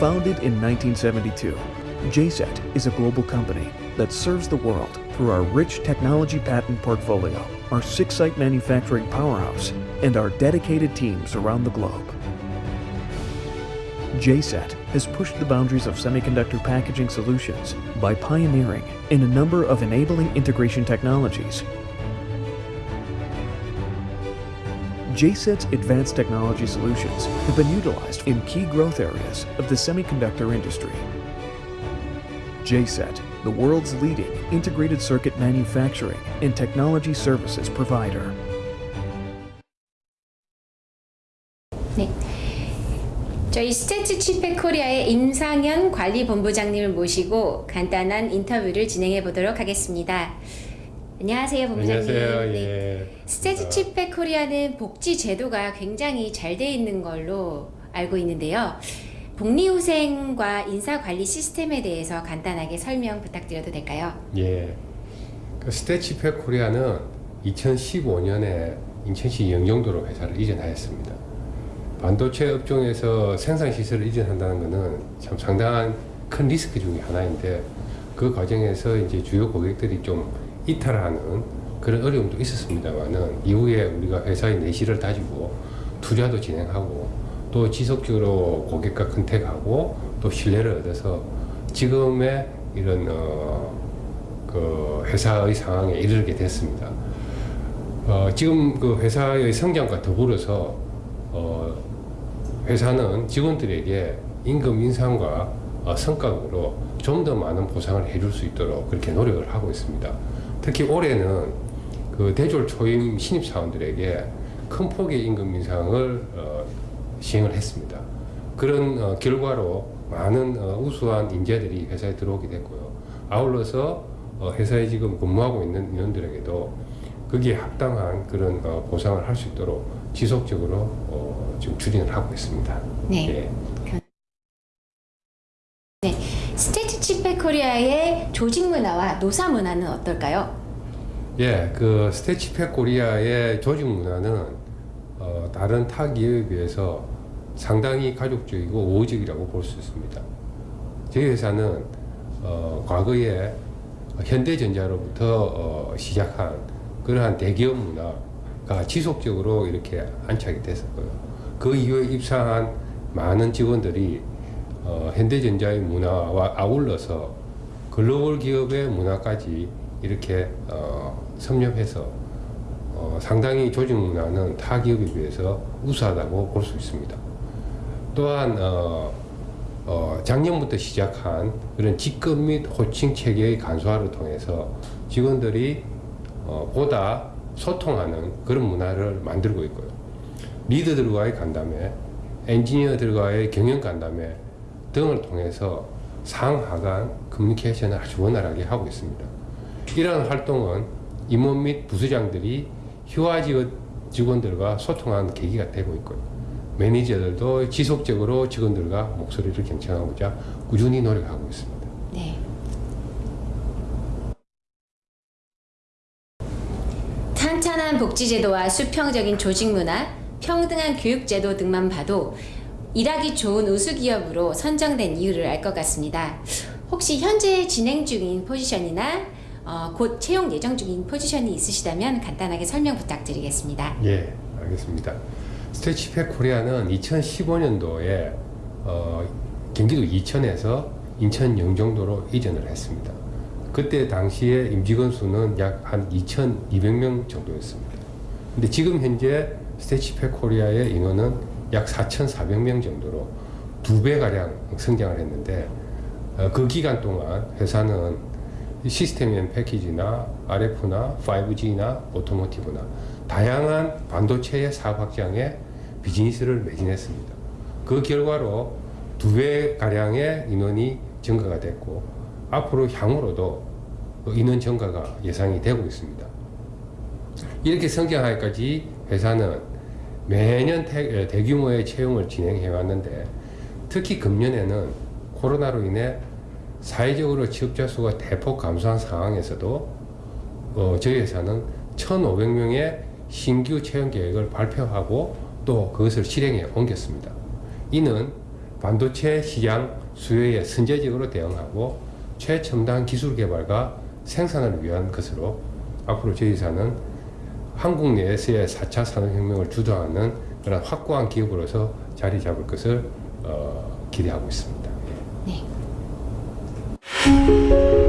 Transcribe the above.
Founded in 1972, JSET is a global company that serves the world through our rich technology patent portfolio, our six-site manufacturing powerhouse, and our dedicated teams around the globe. JSET has pushed the boundaries of semiconductor packaging solutions by pioneering in a number of enabling integration technologies. JSET's advanced technology solutions have been utilized in key growth areas of the semiconductor industry. JSET, the world's leading integrated circuit manufacturing and technology services provider. 네. 저희 스테츠 칩백 코리아의 임상현 관리본부장님을 모시고 간단한 인터뷰를 진행해 보도록 하겠습니다. 안녕하세요, 본부장님. 안녕하세요. 네. 예. STATS ChipPAC 코리아는 복지 제도가 굉장히 잘 돼 있는 걸로 알고 있는데요. 복리후생과 인사관리 시스템에 대해서 간단하게 설명 부탁드려도 될까요? 예. 그 STATS ChipPAC 코리아는 2015년에 인천시 영종도로 회사를 이전하였습니다. 반도체 업종에서 생산 시설을 이전한다는 것은 참 상당한 큰 리스크 중에 하나인데 그 과정에서 이제 주요 고객들이 좀 이탈하는 그런 어려움도 있었습니다만은 이후에 우리가 회사의 내실을 다지고 투자도 진행하고 또 지속적으로 고객과 컨택하고 또 신뢰를 얻어서 지금의 이런 어, 그 회사의 상황에 이르게 됐습니다. 어, 지금 그 회사의 성장과 더불어서 어, 회사는 직원들에게 임금 인상과 어, 성과급으로 좀 더 많은 보상을 해줄 수 있도록 그렇게 노력을 하고 있습니다. 특히 올해는 그 대졸 초임 신입 사원들에게 큰 폭의 임금 인상을 어, 시행을 했습니다. 그런 어, 결과로 많은 어, 우수한 인재들이 회사에 들어오게 됐고요. 아울러서 어, 회사에 지금 근무하고 있는 인원들에게도 거기에 합당한 그런 어, 보상을 할 수 있도록 지속적으로 어, 지금 추진을 하고 있습니다. 네. 예. 네. STATS ChipPAC 코리아의 조직 문화와 노사 문화는 어떨까요? 예, 그 STATS ChipPAC 코리아의 조직 문화는 어, 다른 타 기업에 비해서 상당히 가족적이고 우호적이라고 볼 수 있습니다. 저희 회사는 어, 과거에 현대전자로부터 어, 시작한 그러한 대기업 문화가 지속적으로 이렇게 안착이 됐었고요. 그 이후에 입사한 많은 직원들이 어, 현대전자의 문화와 아울러서 글로벌 기업의 문화까지 이렇게 어, 섭렵해서 어, 상당히 조직 문화는 타 기업에 비해서 우수하다고 볼 수 있습니다. 또한 어, 어, 작년부터 시작한 그런 직급 및 호칭 체계의 간소화를 통해서 직원들이 어, 보다 소통하는 그런 문화를 만들고 있고요. 리더들과의 간담회, 엔지니어들과의 경영 간담회 등을 통해서 상하간 커뮤니케이션을 아주 원활하게 하고 있습니다. 이러한 활동은 임원 및 부수장들이 휴화 직원들과 소통하는 계기가 되고 있고요. 매니저들도 지속적으로 직원들과 목소리를 경청하고자 꾸준히 노력하고 있습니다. 네. 탄탄한 복지제도와 수평적인 조직 문화, 평등한 교육제도 등만 봐도 일하기 좋은 우수기업으로 선정된 이유를 알 것 같습니다. 혹시 현재 진행 중인 포지션이나 어, 곧 채용 예정 중인 포지션이 있으시다면 간단하게 설명 부탁드리겠습니다. 예, 알겠습니다. STATS ChipPAC 코리아는 2015년도에 어, 경기도 이천에서 인천 영종도로 이전을 했습니다. 그때 당시에 임직원 수는 약 한 2,200명 정도였습니다. 근데 지금 현재 STATS ChipPAC 코리아의 인원은 약 4,400명 정도로 두 배가량 성장을 했는데 어, 그 기간 동안 회사는 System in Package나 RF나 5G나 automotive나 다양한 반도체의 사업 확장에 비즈니스를 매진했습니다. 그 결과로 두 배 가량의 인원이 증가가 됐고 앞으로 향후로도 그 인원 증가가 예상이 되고 있습니다. 이렇게 성장하기까지 회사는 매년 대, 대규모의 채용을 진행해 왔는데 특히 금년에는 코로나로 인해 사회적으로 취업자 수가 대폭 감소한 상황에서도 어, 저희 회사는 1,500명의 신규 채용 계획을 발표하고 또 그것을 실행에 옮겼습니다. 이는 반도체 시장 수요에 선제적으로 대응하고 최첨단 기술 개발과 생산을 위한 것으로 앞으로 저희 회사는 한국 내에서의 4차 산업혁명을 주도하는 그런 확고한 기업으로서 자리 잡을 것을 어, 기대하고 있습니다. 예. 네.